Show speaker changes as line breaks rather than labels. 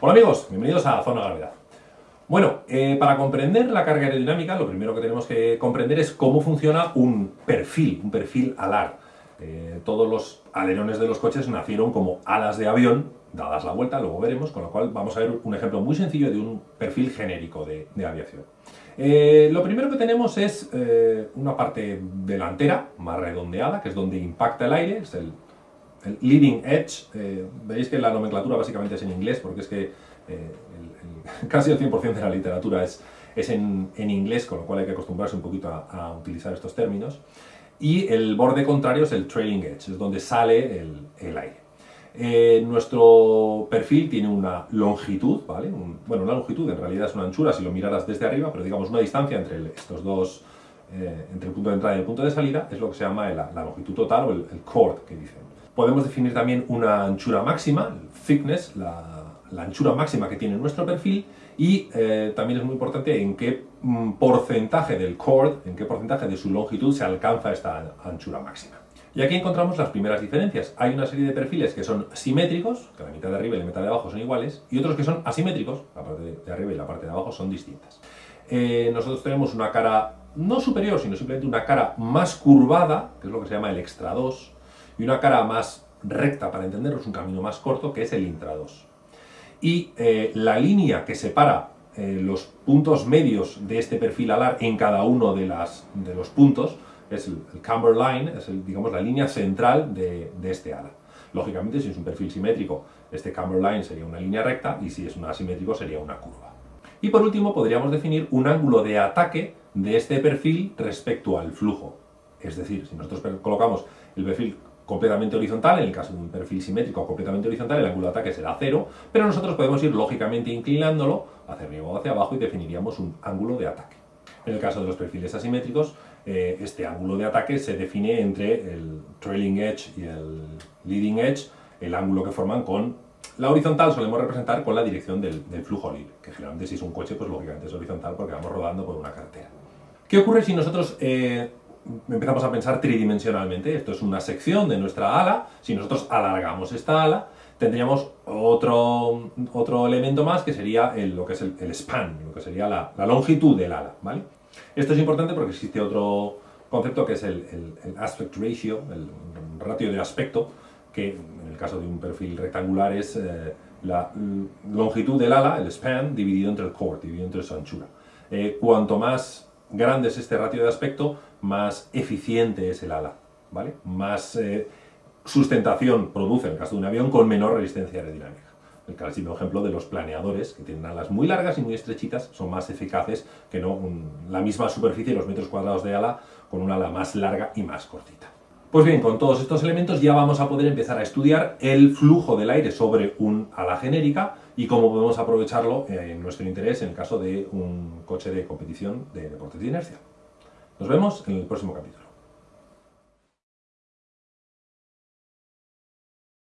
Hola amigos, bienvenidos a Zona Gravedad. Bueno, eh, para comprender la carga aerodinámica, lo primero que tenemos que comprender es cómo funciona un perfil, un perfil alar. Eh, todos los alerones de los coches nacieron como alas de avión, dadas la vuelta, luego veremos, con lo cual vamos a ver un ejemplo muy sencillo de un perfil genérico de, aviación. Eh, lo primero que tenemos es una parte delantera, más redondeada, que es donde impacta el aire, es el el leading edge, eh, veis que la nomenclatura básicamente es en inglés, porque es que eh, casi el 100% de la literatura es, es en, inglés, con lo cual hay que acostumbrarse un poquito a, utilizar estos términos. Y el borde contrario es el trailing edge, es donde sale el, aire. Eh, nuestro perfil tiene una longitud, ¿vale? bueno, una longitud en realidad es una anchura si lo miraras desde arriba, pero digamos una distancia entre estos dos, entre el punto de entrada y el punto de salida, es lo que se llama la, longitud total o el, el chord que dicen. Podemos definir también una anchura máxima, thickness, la, anchura máxima que tiene nuestro perfil y eh, también es muy importante en qué mm, porcentaje del chord, en qué porcentaje de su longitud se alcanza esta anchura máxima. Y aquí encontramos las primeras diferencias. Hay una serie de perfiles que son simétricos, que la mitad de arriba y la mitad de abajo son iguales, y otros que son asimétricos, la parte de arriba y la parte de abajo son distintas. Eh, nosotros tenemos una cara no superior, sino simplemente una cara más curvada, que es lo que se llama el extra 2, y una cara más recta, para entenderlo, es un camino más corto, que es el intra 2. Y eh, la línea que separa eh, los puntos medios de este perfil alar en cada uno de, las, de los puntos es el, camber line, es digamos la línea central de, este ala. Lógicamente, si es un perfil simétrico, este camber line sería una línea recta y si es un asimétrico sería una curva. Y por último, podríamos definir un ángulo de ataque de este perfil respecto al flujo. Es decir, si nosotros colocamos el perfil completamente horizontal, en el caso de un perfil simétrico completamente horizontal, el ángulo de ataque será cero, pero nosotros podemos ir lógicamente inclinándolo hacia arriba o hacia abajo y definiríamos un ángulo de ataque. En el caso de los perfiles asimétricos, eh, este ángulo de ataque se define entre el trailing edge y el leading edge, el ángulo que forman con la horizontal solemos representar con la dirección del, flujo libre, que generalmente si es un coche, pues lógicamente es horizontal porque vamos rodando por una carretera. ¿Qué ocurre si nosotros eh, empezamos a pensar tridimensionalmente. Esto es una sección de nuestra ala. Si nosotros alargamos esta ala, tendríamos otro, otro elemento más que sería el, lo que es el, span, lo que sería la, longitud del ala. ¿vale? Esto es importante porque existe otro concepto que es el, aspect ratio, el ratio de aspecto, que en el caso de un perfil rectangular es eh, la longitud del ala, el span, dividido entre el chord, dividido entre su anchura. Eh, cuanto más grande es este ratio de aspecto, más eficiente es el ala, ¿vale? Más eh, sustentación produce en el caso de un avión con menor resistencia aerodinámica. El clásico ejemplo de los planeadores, que tienen alas muy largas y muy estrechitas, son más eficaces que no la misma superficie, los metros cuadrados de ala, con una ala más larga y más cortita. Pues bien, con todos estos elementos ya vamos a poder empezar a estudiar el flujo del aire sobre un ala genérica y cómo podemos aprovecharlo en nuestro interés en el caso de un coche de competición de deportes de inercia. Nos vemos en el próximo capítulo.